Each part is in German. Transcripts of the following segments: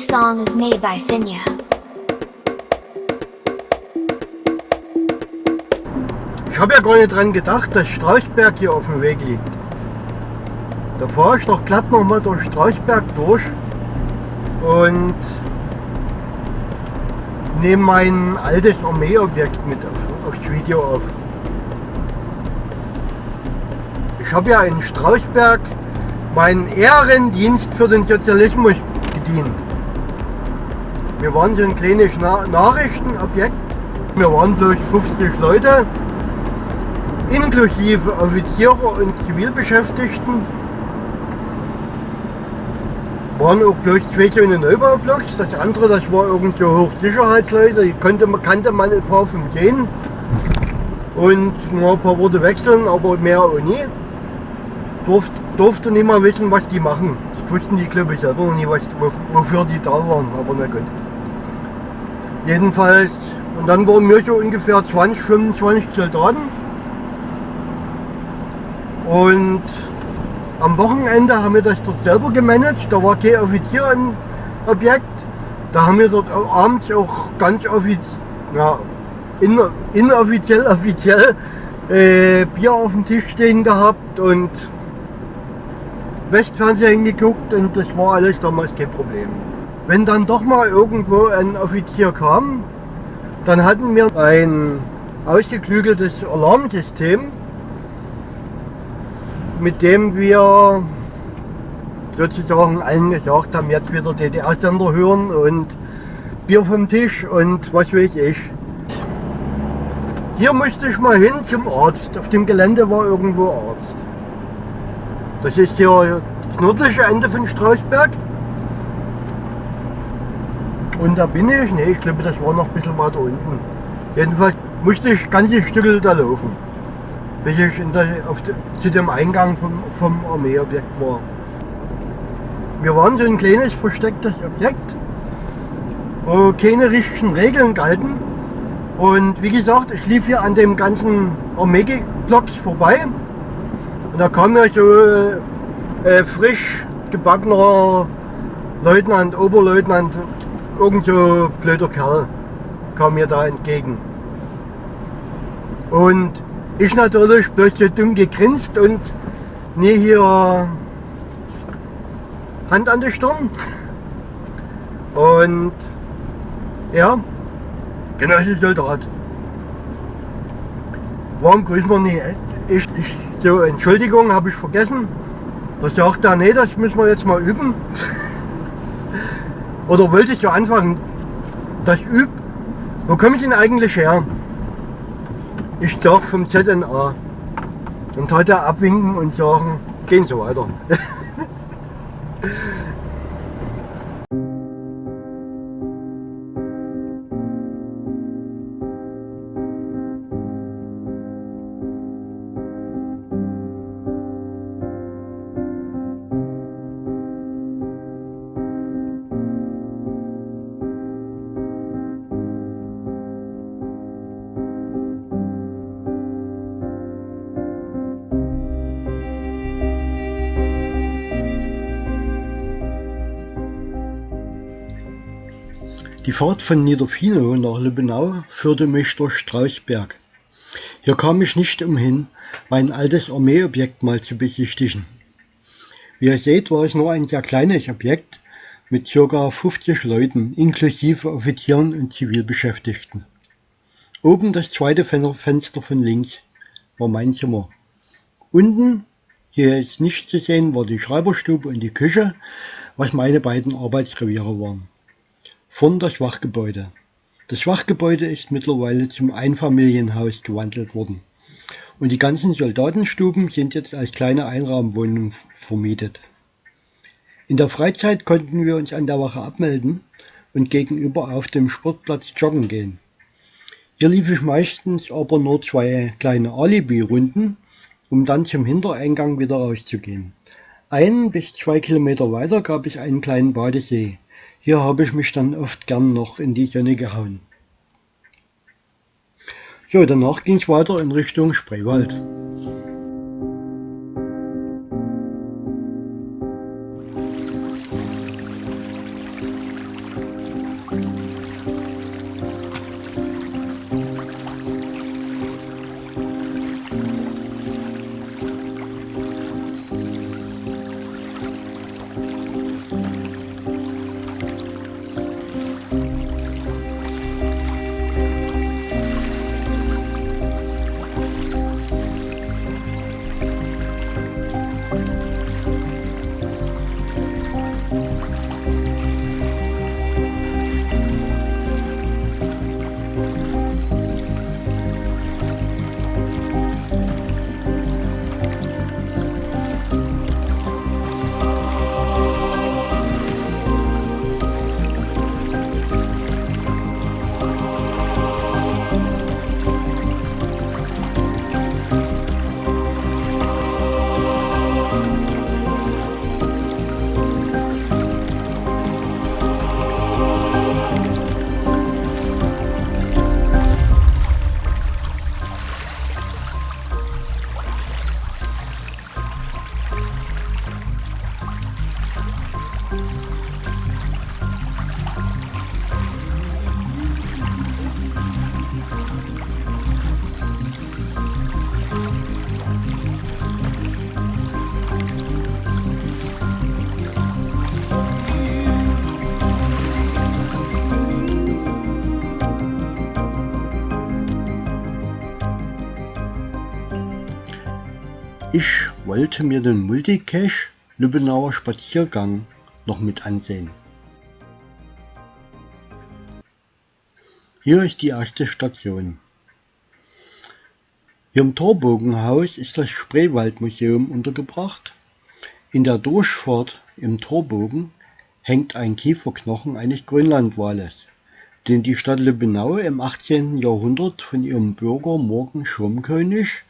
This song is made by Finya. Ich habe ja gar nicht dran gedacht, dass Strauchberg hier auf dem Weg liegt. Da fahre ich doch glatt nochmal durch Strauchberg durch und nehme mein altes Armeeobjekt mit auf, aufs Video auf. Ich habe ja in Strausberg meinen Ehrendienst für den Sozialismus gedient. Wir waren so ein kleines Na Nachrichtenobjekt. Wir waren bloß 50 Leute, inklusive Offiziere und Zivilbeschäftigten. Waren auch bloß zwei so eine Neubaublocks. Das andere, das war irgendwo Hochsicherheitsleute, die konnte, kannte man ein paar vom Sehen. Und nur ein paar Worte wechseln, aber mehr auch nie durfte, durfte nicht mal wissen, was die machen. Das wussten die, glaube ich, selber noch nie, was, wofür die da waren, aber na gut. Jedenfalls, und dann waren wir so ungefähr 20, 25 Soldaten. Und am Wochenende haben wir das dort selber gemanagt. Da war kein Offizier im Objekt. Da haben wir dort abends auch ganz offiziell, ja, inoffiziell, offiziell äh, Bier auf dem Tisch stehen gehabt und Westfernsehen geguckt und das war alles damals kein Problem. Wenn dann doch mal irgendwo ein Offizier kam, dann hatten wir ein ausgeklügeltes Alarmsystem, mit dem wir sozusagen allen gesagt haben, jetzt wieder DDR-Sender hören und Bier vom Tisch und was weiß ich. Hier musste ich mal hin zum Arzt. Auf dem Gelände war irgendwo Arzt. Das ist hier das nördliche Ende von Strausberg. Und da bin ich, ne, ich glaube das war noch ein bisschen weiter unten. Jedenfalls musste ich ganze Stücke da laufen, bis ich der, de, zu dem Eingang vom, vom Armeeobjekt war. Wir waren so ein kleines verstecktes Objekt, wo keine richtigen Regeln galten. Und wie gesagt, ich lief hier an dem ganzen Armeeblocks vorbei und da kam mir so äh, frisch gebackener Leutnant, Oberleutnant, irgend so blöder Kerl kam mir da entgegen. Und ich natürlich bloß so dumm gegrinst und nie hier Hand an der Stirn. Und ja, Genosse Soldat. Warum grüßen wir nicht? Ich, ich so, Entschuldigung, habe ich vergessen. Da sagt er, nee, das müssen wir jetzt mal üben. Oder wollte ich ja anfangen, das übt. Wo komme ich denn eigentlich her? Ich sag vom ZNA. Und er abwinken und sagen, gehen so weiter. Die Fahrt von Niederfinow nach Lübbenau führte mich durch Strausberg. Hier kam ich nicht umhin, mein altes Armeeobjekt mal zu besichtigen. Wie ihr seht, war es nur ein sehr kleines Objekt mit ca. 50 Leuten, inklusive Offizieren und Zivilbeschäftigten. Oben das zweite Fenster von links war mein Zimmer. Unten, hier ist nicht zu sehen, war die Schreiberstube und die Küche, was meine beiden Arbeitsreviere waren von das Schwachgebäude. Das Schwachgebäude ist mittlerweile zum Einfamilienhaus gewandelt worden und die ganzen Soldatenstuben sind jetzt als kleine Einraumwohnungen vermietet. In der Freizeit konnten wir uns an der Wache abmelden und gegenüber auf dem Sportplatz joggen gehen. Hier lief ich meistens aber nur zwei kleine Alibi-Runden, um dann zum Hintereingang wieder rauszugehen. Ein bis zwei Kilometer weiter gab es einen kleinen Badesee, hier habe ich mich dann oft gern noch in die Sonne gehauen. So, danach ging es weiter in Richtung Spreewald. Wollte mir den Multicache Lübbenauer Spaziergang noch mit ansehen. Hier ist die erste Station. Hier im Torbogenhaus ist das Spreewaldmuseum untergebracht. In der Durchfahrt im Torbogen hängt ein Kieferknochen eines Grönlandwales, den die Stadt Lübbenau im 18. Jahrhundert von ihrem Bürger Morgen Schirmkönig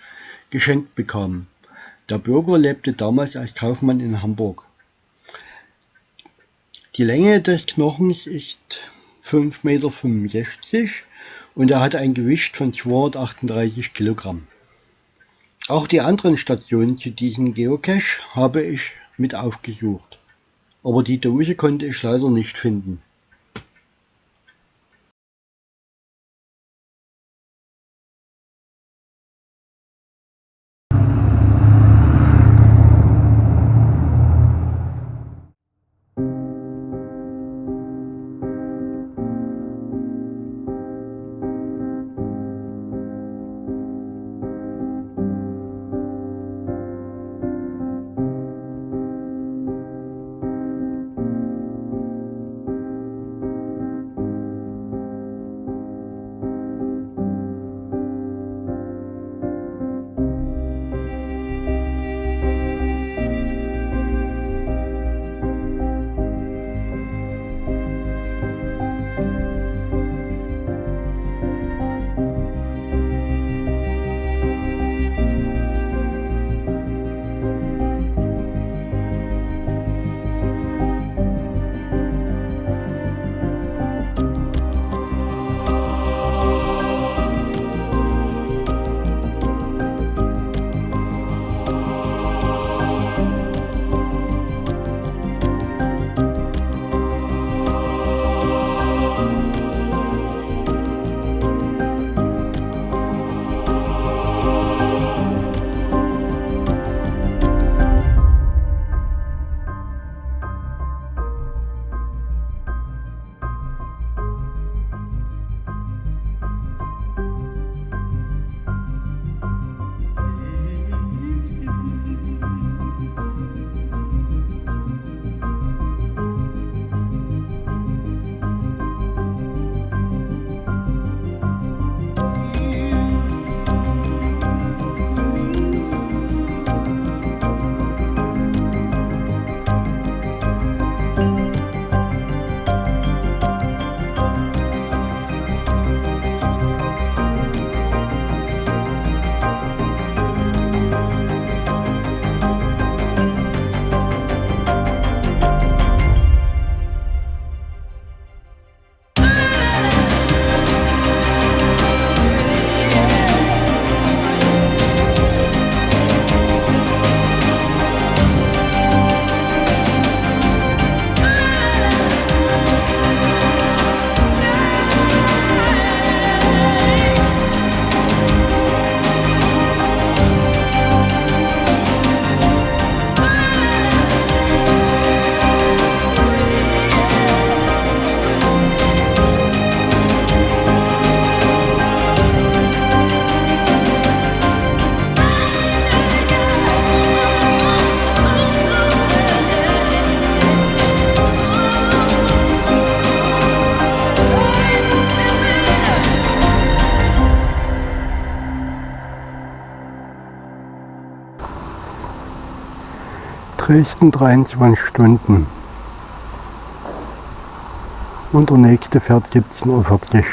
geschenkt bekam. Der Bürger lebte damals als Kaufmann in Hamburg. Die Länge des Knochens ist 5,65 Meter und er hat ein Gewicht von 238 Kilogramm. Auch die anderen Stationen zu diesem Geocache habe ich mit aufgesucht, aber die Dose konnte ich leider nicht finden. Dresden 23 Stunden. Und der nächste fährt 17.40 Uhr.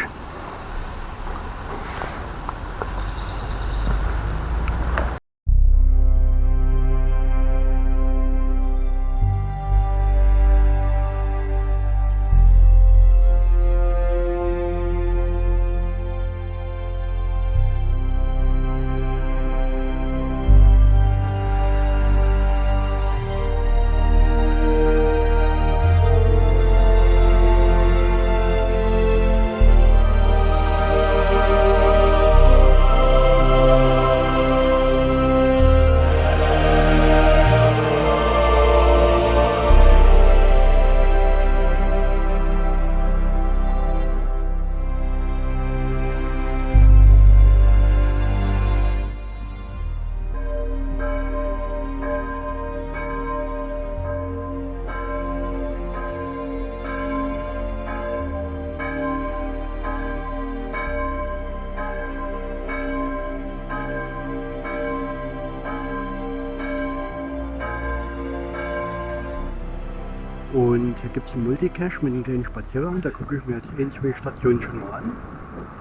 Hier gibt es einen Multicache mit einem kleinen Spaziergang. Da gucke ich mir jetzt ein, zwei Stationen schon mal an.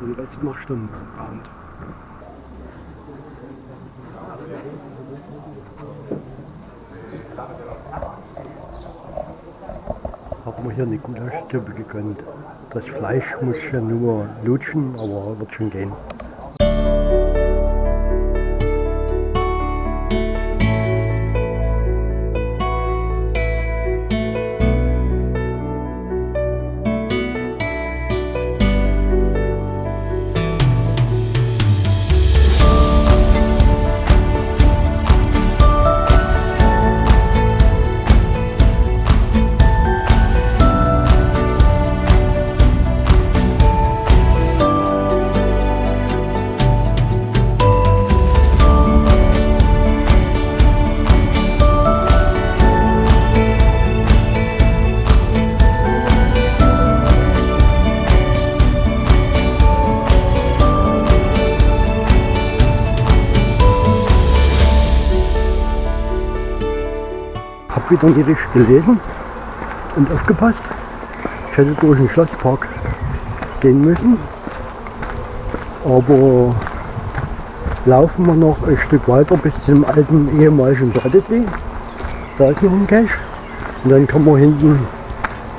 Und Rest mache ich dann. Haben wir hier eine Gulaschsuppe gegönnt. Das Fleisch muss ich ja nur lutschen, aber wird schon gehen. Hab wieder nicht richtig gelesen und aufgepasst. Ich hätte durch den Schlosspark gehen müssen. Aber laufen wir noch ein Stück weiter bis zum alten ehemaligen Badesee. Da ist noch ein Cache. Und dann kann man hinten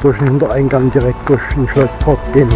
durch den Hintereingang direkt durch den Schlosspark gehen.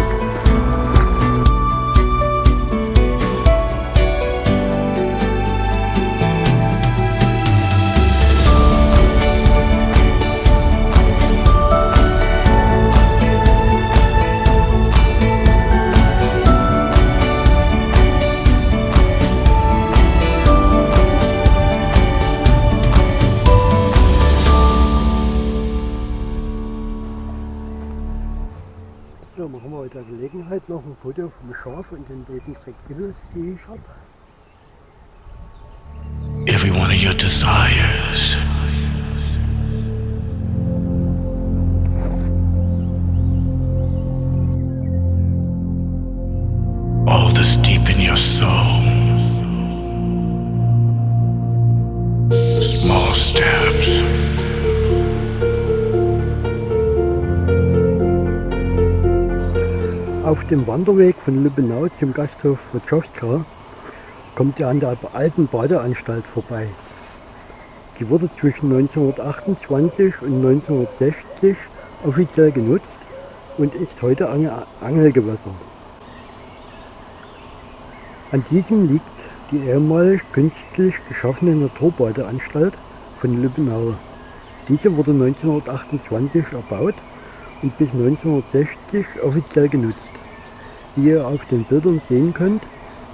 Every one of your desires. Dem Wanderweg von Lübbenau zum Gasthof Wojciechowska kommt ihr an der alten Badeanstalt vorbei. Die wurde zwischen 1928 und 1960 offiziell genutzt und ist heute Ange- Angelgewässer. An diesem liegt die ehemalig künstlich geschaffene Naturbadeanstalt von Lübbenau. Diese wurde 1928 erbaut und bis 1960 offiziell genutzt. Wie ihr auf den Bildern sehen könnt,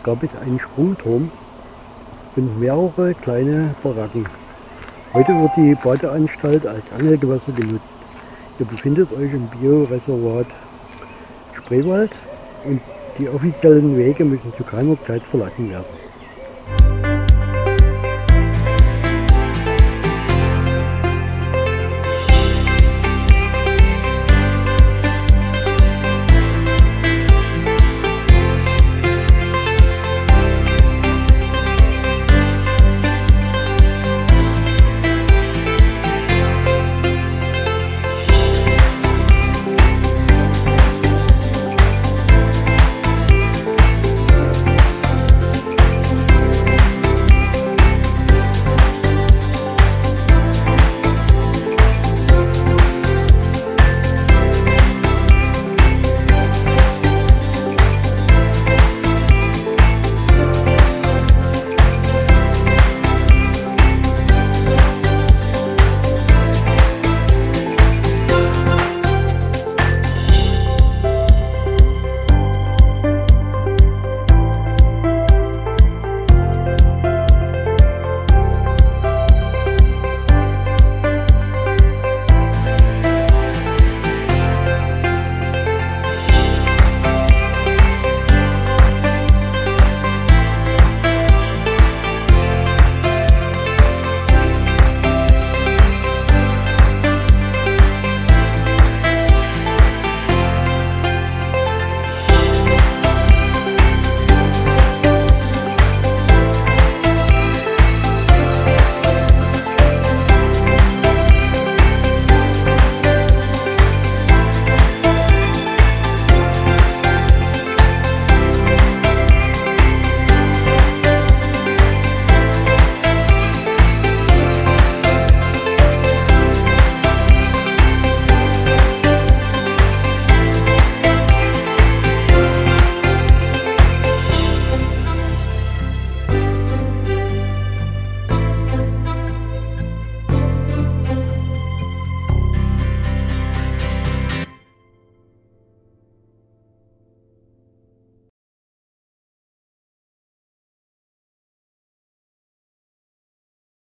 gab es einen Sprungturm und mehrere kleine Baracken. Heute wird die Badeanstalt als Angelgewässer genutzt. Ihr befindet euch im Bioreservat Spreewald und die offiziellen Wege müssen zu keiner Zeit verlassen werden.